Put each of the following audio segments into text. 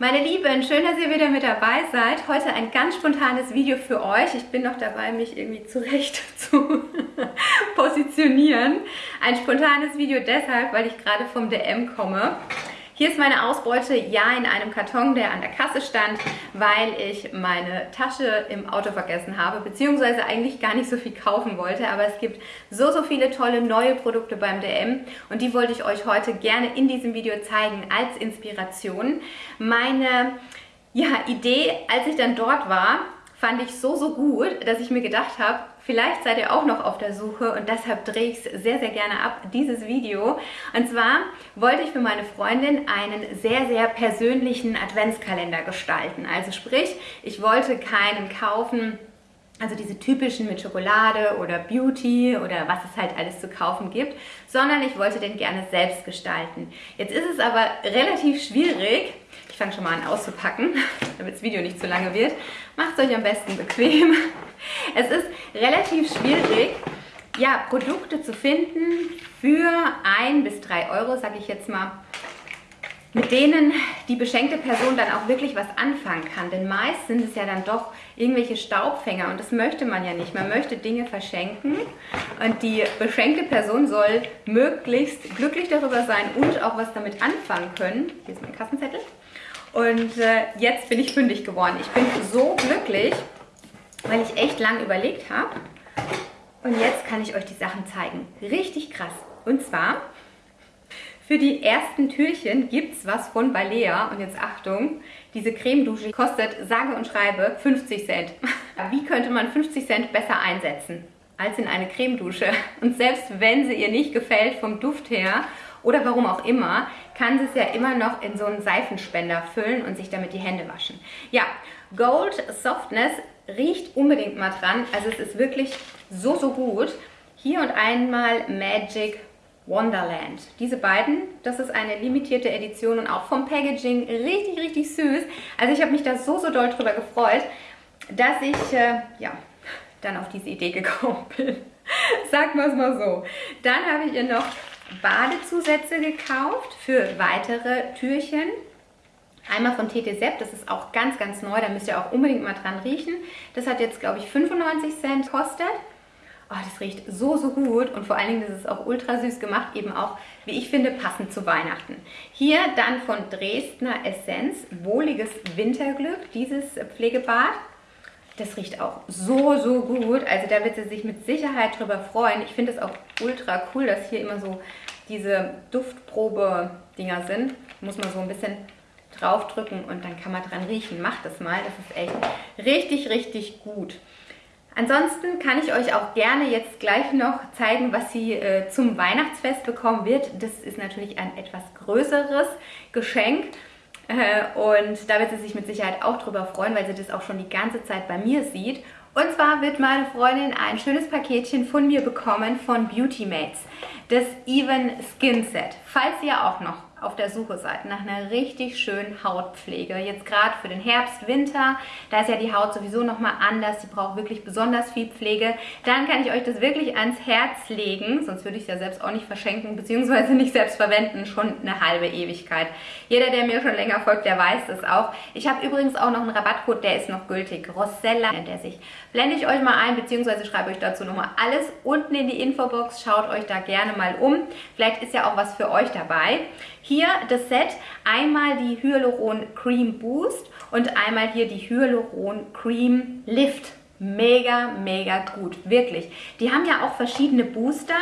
Meine Lieben, schön, dass ihr wieder mit dabei seid. Heute ein ganz spontanes Video für euch. Ich bin noch dabei, mich irgendwie zurecht zu positionieren. Ein spontanes Video deshalb, weil ich gerade vom DM komme. Hier ist meine Ausbeute, ja, in einem Karton, der an der Kasse stand, weil ich meine Tasche im Auto vergessen habe, beziehungsweise eigentlich gar nicht so viel kaufen wollte, aber es gibt so, so viele tolle neue Produkte beim DM und die wollte ich euch heute gerne in diesem Video zeigen als Inspiration. Meine ja, Idee, als ich dann dort war, fand ich so, so gut, dass ich mir gedacht habe, vielleicht seid ihr auch noch auf der Suche und deshalb drehe ich es sehr, sehr gerne ab, dieses Video. Und zwar wollte ich für meine Freundin einen sehr, sehr persönlichen Adventskalender gestalten. Also sprich, ich wollte keinen kaufen, also diese typischen mit Schokolade oder Beauty oder was es halt alles zu kaufen gibt, sondern ich wollte den gerne selbst gestalten. Jetzt ist es aber relativ schwierig, ich fange schon mal an auszupacken, damit das Video nicht zu lange wird. Macht es euch am besten bequem. Es ist relativ schwierig, ja, Produkte zu finden für ein bis drei Euro, sage ich jetzt mal, mit denen die beschenkte Person dann auch wirklich was anfangen kann. Denn meist sind es ja dann doch irgendwelche Staubfänger und das möchte man ja nicht. Man möchte Dinge verschenken und die beschenkte Person soll möglichst glücklich darüber sein und auch was damit anfangen können. Hier ist mein Kassenzettel. Und äh, jetzt bin ich fündig geworden. Ich bin so glücklich, weil ich echt lang überlegt habe. Und jetzt kann ich euch die Sachen zeigen. Richtig krass. Und zwar, für die ersten Türchen gibt es was von Balea. Und jetzt Achtung, diese Cremedusche kostet sage und schreibe 50 Cent. Wie könnte man 50 Cent besser einsetzen als in eine Cremedusche? Und selbst wenn sie ihr nicht gefällt vom Duft her oder warum auch immer, kann sie es ja immer noch in so einen Seifenspender füllen und sich damit die Hände waschen. Ja, Gold Softness riecht unbedingt mal dran. Also es ist wirklich so, so gut. Hier und einmal Magic Wonderland. Diese beiden, das ist eine limitierte Edition und auch vom Packaging richtig, richtig süß. Also ich habe mich da so, so doll drüber gefreut, dass ich, äh, ja, dann auf diese Idee gekommen bin. Sagen wir es mal so. Dann habe ich ihr noch Badezusätze gekauft für weitere Türchen. Einmal von TT Sepp, das ist auch ganz, ganz neu, da müsst ihr auch unbedingt mal dran riechen. Das hat jetzt, glaube ich, 95 Cent kostet. Oh, das riecht so, so gut und vor allen Dingen ist es auch ultra süß gemacht, eben auch, wie ich finde, passend zu Weihnachten. Hier dann von Dresdner Essenz, wohliges Winterglück, dieses Pflegebad. Das riecht auch so, so gut. Also da wird sie sich mit Sicherheit drüber freuen. Ich finde es auch ultra cool, dass hier immer so diese Duftprobe-Dinger sind. Muss man so ein bisschen draufdrücken und dann kann man dran riechen. Macht das mal, das ist echt richtig, richtig gut. Ansonsten kann ich euch auch gerne jetzt gleich noch zeigen, was sie äh, zum Weihnachtsfest bekommen wird. Das ist natürlich ein etwas größeres Geschenk. Äh, und da wird sie sich mit Sicherheit auch drüber freuen, weil sie das auch schon die ganze Zeit bei mir sieht. Und zwar wird meine Freundin ein schönes Paketchen von mir bekommen von Beauty Mates. Das Even Skin Set. Falls ihr auch noch auf der Suche seid nach einer richtig schönen Hautpflege, jetzt gerade für den Herbst, Winter, da ist ja die Haut sowieso nochmal anders, die braucht wirklich besonders viel Pflege, dann kann ich euch das wirklich ans Herz legen, sonst würde ich es ja selbst auch nicht verschenken, beziehungsweise nicht selbst verwenden, schon eine halbe Ewigkeit. Jeder, der mir schon länger folgt, der weiß das auch. Ich habe übrigens auch noch einen Rabattcode, der ist noch gültig, Rossella nennt er sich. Blende ich euch mal ein, beziehungsweise schreibe euch dazu nochmal alles unten in die Infobox, schaut euch da gerne mal um. Vielleicht ist ja auch was für euch dabei. Hier das Set, einmal die Hyaluron Cream Boost und einmal hier die Hyaluron Cream Lift. Mega, mega gut, wirklich. Die haben ja auch verschiedene Booster.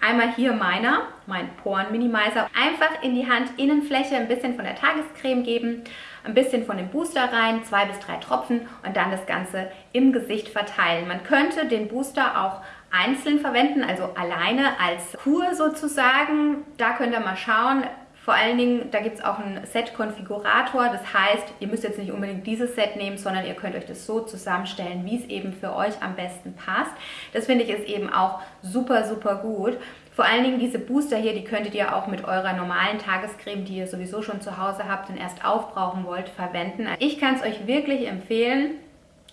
Einmal hier meiner, mein Poren-Minimizer. Einfach in die Handinnenfläche ein bisschen von der Tagescreme geben, ein bisschen von dem Booster rein, zwei bis drei Tropfen und dann das Ganze im Gesicht verteilen. Man könnte den Booster auch einzeln verwenden, also alleine als Kur sozusagen. Da könnt ihr mal schauen, vor allen Dingen, da gibt es auch einen Set-Konfigurator. Das heißt, ihr müsst jetzt nicht unbedingt dieses Set nehmen, sondern ihr könnt euch das so zusammenstellen, wie es eben für euch am besten passt. Das finde ich ist eben auch super, super gut. Vor allen Dingen diese Booster hier, die könntet ihr auch mit eurer normalen Tagescreme, die ihr sowieso schon zu Hause habt und erst aufbrauchen wollt, verwenden. Ich kann es euch wirklich empfehlen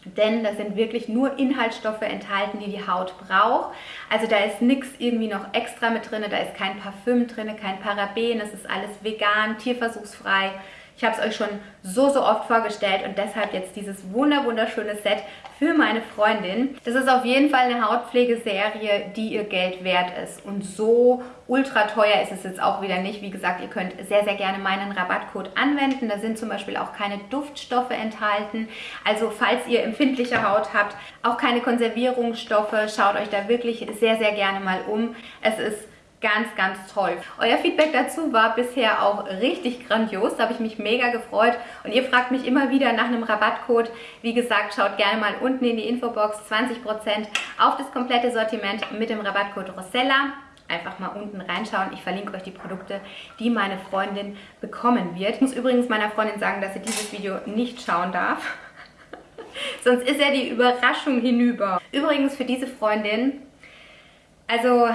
denn da sind wirklich nur Inhaltsstoffe enthalten, die die Haut braucht. Also da ist nichts irgendwie noch extra mit drin, da ist kein Parfüm drin, kein Paraben, es ist alles vegan, tierversuchsfrei. Ich habe es euch schon so, so oft vorgestellt und deshalb jetzt dieses wunder wunderschöne Set für meine Freundin. Das ist auf jeden Fall eine Hautpflegeserie, die ihr Geld wert ist. Und so ultra teuer ist es jetzt auch wieder nicht. Wie gesagt, ihr könnt sehr, sehr gerne meinen Rabattcode anwenden. Da sind zum Beispiel auch keine Duftstoffe enthalten. Also falls ihr empfindliche Haut habt, auch keine Konservierungsstoffe, schaut euch da wirklich sehr, sehr gerne mal um. Es ist Ganz, ganz toll. Euer Feedback dazu war bisher auch richtig grandios. Da habe ich mich mega gefreut. Und ihr fragt mich immer wieder nach einem Rabattcode. Wie gesagt, schaut gerne mal unten in die Infobox. 20% auf das komplette Sortiment mit dem Rabattcode Rosella. Einfach mal unten reinschauen. Ich verlinke euch die Produkte, die meine Freundin bekommen wird. Ich muss übrigens meiner Freundin sagen, dass sie dieses Video nicht schauen darf. Sonst ist ja die Überraschung hinüber. Übrigens für diese Freundin, also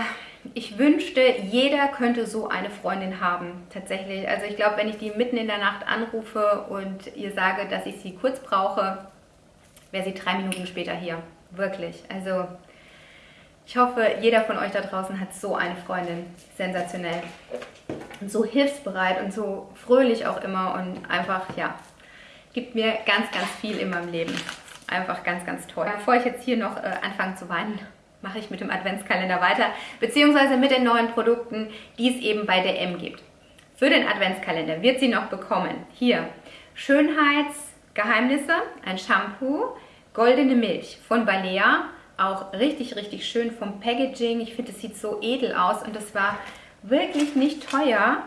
ich wünschte, jeder könnte so eine Freundin haben, tatsächlich. Also ich glaube, wenn ich die mitten in der Nacht anrufe und ihr sage, dass ich sie kurz brauche, wäre sie drei Minuten später hier. Wirklich. Also ich hoffe, jeder von euch da draußen hat so eine Freundin. Sensationell. Und so hilfsbereit und so fröhlich auch immer und einfach, ja, gibt mir ganz, ganz viel in meinem Leben. Einfach ganz, ganz toll. Bevor ich jetzt hier noch äh, anfange zu weinen, mache ich mit dem Adventskalender weiter, beziehungsweise mit den neuen Produkten, die es eben bei DM gibt. Für den Adventskalender wird sie noch bekommen. Hier Schönheitsgeheimnisse, ein Shampoo, goldene Milch von Balea, auch richtig, richtig schön vom Packaging. Ich finde, es sieht so edel aus und das war wirklich nicht teuer.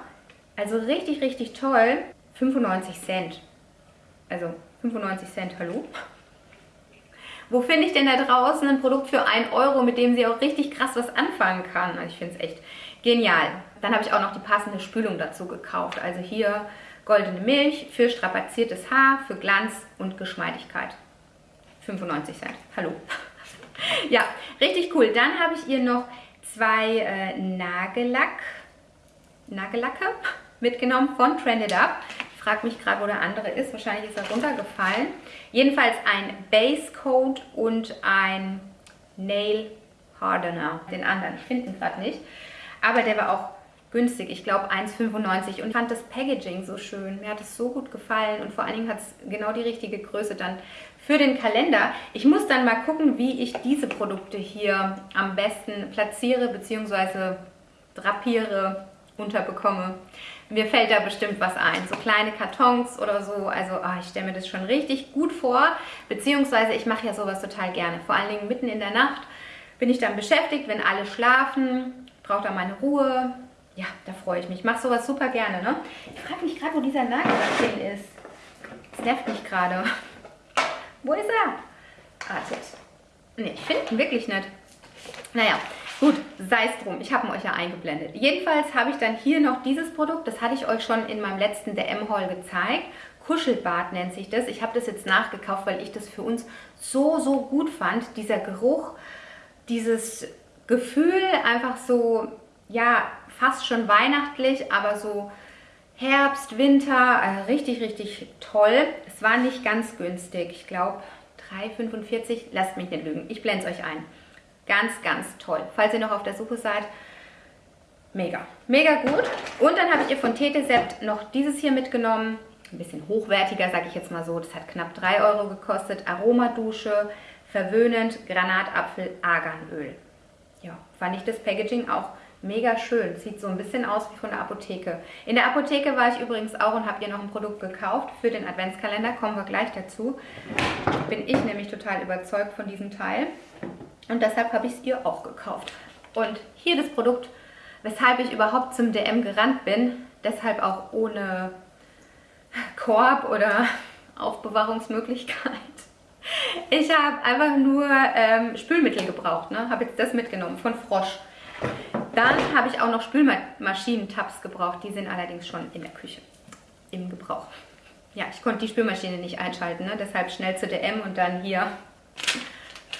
Also richtig, richtig toll. 95 Cent. Also 95 Cent, hallo? Wo finde ich denn da draußen ein Produkt für 1 Euro, mit dem sie auch richtig krass was anfangen kann? Also ich finde es echt genial. Dann habe ich auch noch die passende Spülung dazu gekauft. Also hier goldene Milch für strapaziertes Haar, für Glanz und Geschmeidigkeit. 95 Cent. Hallo. ja, richtig cool. Dann habe ich ihr noch zwei äh, Nagellack, Nagellacke mitgenommen von Trended Up frage mich gerade, wo der andere ist. Wahrscheinlich ist er runtergefallen. Jedenfalls ein Base Coat und ein Nail Hardener. Den anderen, ich finde ihn gerade nicht. Aber der war auch günstig, ich glaube 1,95 und fand das Packaging so schön. Mir hat es so gut gefallen und vor allen Dingen hat es genau die richtige Größe dann für den Kalender. Ich muss dann mal gucken, wie ich diese Produkte hier am besten platziere bzw. drapiere, unterbekomme. Mir fällt da bestimmt was ein, so kleine Kartons oder so. Also oh, ich stelle mir das schon richtig gut vor, beziehungsweise ich mache ja sowas total gerne. Vor allen Dingen mitten in der Nacht bin ich dann beschäftigt, wenn alle schlafen, brauche da meine Ruhe. Ja, da freue ich mich. Ich mache sowas super gerne. Ne? Ich frage mich gerade, wo dieser Nagellack hin ist. Das nervt mich gerade. Wo ist er? Wartet. Ne, ich finde ihn wirklich nicht. Naja, Gut, sei es drum, ich habe ihn euch ja eingeblendet. Jedenfalls habe ich dann hier noch dieses Produkt, das hatte ich euch schon in meinem letzten DM-Haul gezeigt. Kuschelbad nennt sich das. Ich habe das jetzt nachgekauft, weil ich das für uns so, so gut fand. Dieser Geruch, dieses Gefühl, einfach so, ja, fast schon weihnachtlich, aber so Herbst, Winter, also richtig, richtig toll. Es war nicht ganz günstig, ich glaube 3,45, lasst mich nicht lügen, ich blende es euch ein. Ganz, ganz toll. Falls ihr noch auf der Suche seid, mega. Mega gut. Und dann habe ich ihr von Tetesept noch dieses hier mitgenommen. Ein bisschen hochwertiger, sage ich jetzt mal so. Das hat knapp 3 Euro gekostet. Aromadusche, verwöhnend, Granatapfel, Arganöl. Ja, fand ich das Packaging auch mega schön. Sieht so ein bisschen aus wie von der Apotheke. In der Apotheke war ich übrigens auch und habe ihr noch ein Produkt gekauft für den Adventskalender. Kommen wir gleich dazu. Bin ich nämlich total überzeugt von diesem Teil. Und deshalb habe ich es ihr auch gekauft. Und hier das Produkt, weshalb ich überhaupt zum DM gerannt bin. Deshalb auch ohne Korb oder Aufbewahrungsmöglichkeit. Ich habe einfach nur ähm, Spülmittel gebraucht. Ne? Habe jetzt das mitgenommen von Frosch. Dann habe ich auch noch Spülmaschinentabs gebraucht. Die sind allerdings schon in der Küche im Gebrauch. Ja, ich konnte die Spülmaschine nicht einschalten. Ne? Deshalb schnell zu DM und dann hier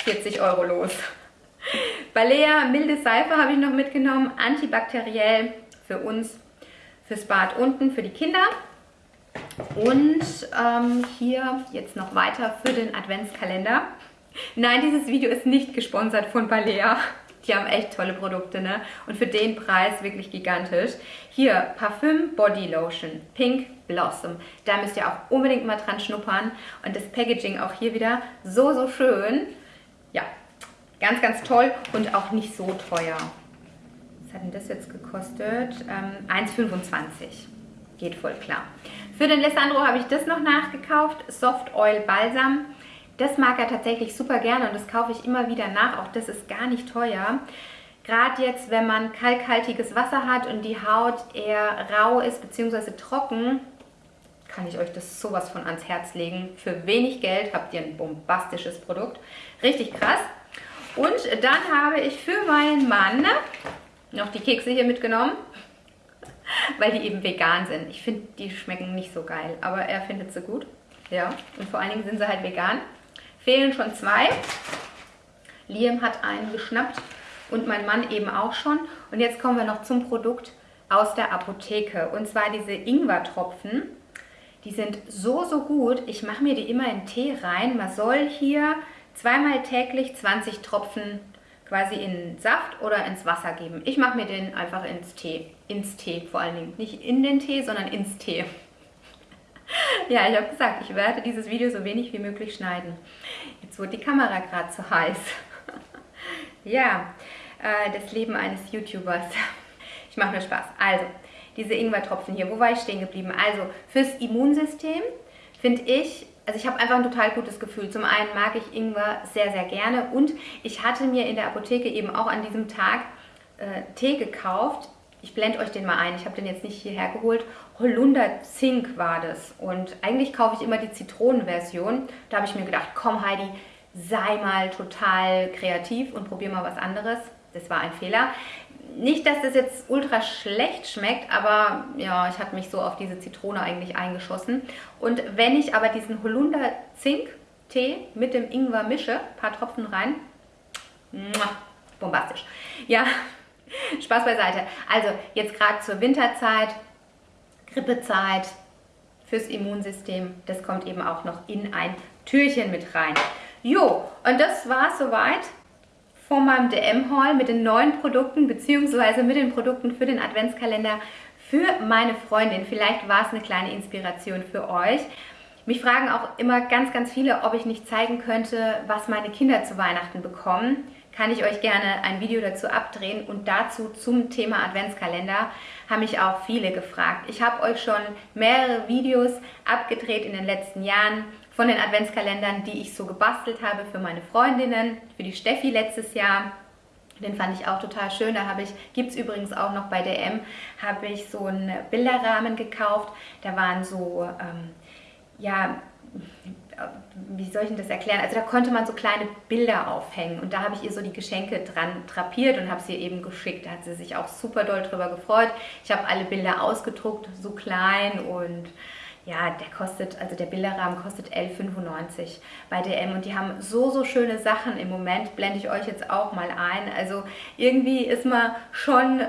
40 Euro los. Balea milde Seife habe ich noch mitgenommen, antibakteriell für uns, fürs Bad unten, für die Kinder. Und ähm, hier jetzt noch weiter für den Adventskalender. Nein, dieses Video ist nicht gesponsert von Balea. Die haben echt tolle Produkte, ne? Und für den Preis wirklich gigantisch. Hier, Parfüm Body Lotion, Pink Blossom. Da müsst ihr auch unbedingt mal dran schnuppern. Und das Packaging auch hier wieder so, so schön. Ganz, ganz toll und auch nicht so teuer. Was hat denn das jetzt gekostet? Ähm, 1,25. Geht voll klar. Für den Alessandro habe ich das noch nachgekauft. Soft Oil Balsam. Das mag er tatsächlich super gerne und das kaufe ich immer wieder nach. Auch das ist gar nicht teuer. Gerade jetzt, wenn man kalkhaltiges Wasser hat und die Haut eher rau ist bzw. trocken, kann ich euch das sowas von ans Herz legen. Für wenig Geld habt ihr ein bombastisches Produkt. Richtig krass. Und dann habe ich für meinen Mann noch die Kekse hier mitgenommen, weil die eben vegan sind. Ich finde, die schmecken nicht so geil, aber er findet sie gut. Ja, und vor allen Dingen sind sie halt vegan. Fehlen schon zwei. Liam hat einen geschnappt und mein Mann eben auch schon. Und jetzt kommen wir noch zum Produkt aus der Apotheke. Und zwar diese Ingwertropfen. Die sind so, so gut. Ich mache mir die immer in Tee rein. Man soll hier zweimal täglich 20 Tropfen quasi in Saft oder ins Wasser geben. Ich mache mir den einfach ins Tee. Ins Tee vor allen Dingen. Nicht in den Tee, sondern ins Tee. ja, ich habe gesagt, ich werde dieses Video so wenig wie möglich schneiden. Jetzt wurde die Kamera gerade zu heiß. ja, äh, das Leben eines YouTubers. ich mache mir Spaß. Also, diese Ingwertropfen hier, wo war ich stehen geblieben? Also, fürs Immunsystem finde ich, also ich habe einfach ein total gutes Gefühl. Zum einen mag ich Ingwer sehr, sehr gerne und ich hatte mir in der Apotheke eben auch an diesem Tag äh, Tee gekauft ich blende euch den mal ein. Ich habe den jetzt nicht hierher geholt. Holunder Zink war das. Und eigentlich kaufe ich immer die Zitronenversion. Da habe ich mir gedacht, komm Heidi, sei mal total kreativ und probier mal was anderes. Das war ein Fehler. Nicht, dass das jetzt ultra schlecht schmeckt, aber ja, ich hatte mich so auf diese Zitrone eigentlich eingeschossen. Und wenn ich aber diesen Holunder Zink Tee mit dem Ingwer mische, ein paar Tropfen rein, bombastisch. Ja, Spaß beiseite. Also jetzt gerade zur Winterzeit, Grippezeit, fürs Immunsystem, das kommt eben auch noch in ein Türchen mit rein. Jo, und das war soweit von meinem DM-Haul mit den neuen Produkten beziehungsweise mit den Produkten für den Adventskalender für meine Freundin. Vielleicht war es eine kleine Inspiration für euch. Mich fragen auch immer ganz, ganz viele, ob ich nicht zeigen könnte, was meine Kinder zu Weihnachten bekommen kann ich euch gerne ein Video dazu abdrehen und dazu zum Thema Adventskalender haben mich auch viele gefragt. Ich habe euch schon mehrere Videos abgedreht in den letzten Jahren von den Adventskalendern, die ich so gebastelt habe für meine Freundinnen, für die Steffi letztes Jahr. Den fand ich auch total schön. Da habe ich, gibt es übrigens auch noch bei DM, habe ich so einen Bilderrahmen gekauft. Da waren so, ähm, ja, wie soll ich denn das erklären? Also da konnte man so kleine Bilder aufhängen und da habe ich ihr so die Geschenke dran drapiert und habe sie eben geschickt. Da hat sie sich auch super doll drüber gefreut. Ich habe alle Bilder ausgedruckt, so klein und ja, der kostet, also der Bilderrahmen kostet 11,95 bei DM und die haben so, so schöne Sachen im Moment, blende ich euch jetzt auch mal ein. Also irgendwie ist man schon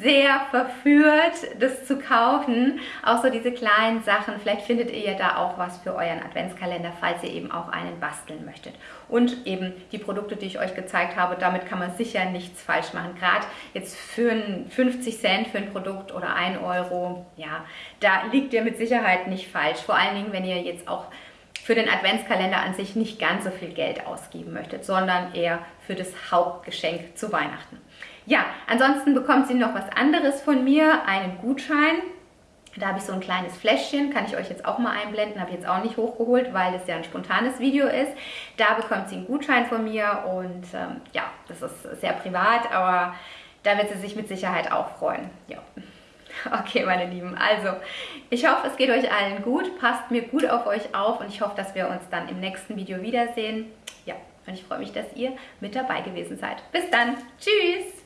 sehr verführt, das zu kaufen. Auch so diese kleinen Sachen. Vielleicht findet ihr ja da auch was für euren Adventskalender, falls ihr eben auch einen basteln möchtet. Und eben die Produkte, die ich euch gezeigt habe, damit kann man sicher nichts falsch machen. Gerade jetzt für 50 Cent für ein Produkt oder 1 Euro, ja, da liegt ihr mit Sicherheit nicht falsch. Vor allen Dingen, wenn ihr jetzt auch für den Adventskalender an sich nicht ganz so viel Geld ausgeben möchtet, sondern eher für das Hauptgeschenk zu Weihnachten. Ja, ansonsten bekommt sie noch was anderes von mir, einen Gutschein. Da habe ich so ein kleines Fläschchen, kann ich euch jetzt auch mal einblenden, habe ich jetzt auch nicht hochgeholt, weil das ja ein spontanes Video ist. Da bekommt sie einen Gutschein von mir und ähm, ja, das ist sehr privat, aber da wird sie sich mit Sicherheit auch freuen. Ja. Okay, meine Lieben, also ich hoffe, es geht euch allen gut, passt mir gut auf euch auf und ich hoffe, dass wir uns dann im nächsten Video wiedersehen. Ja, und ich freue mich, dass ihr mit dabei gewesen seid. Bis dann, tschüss!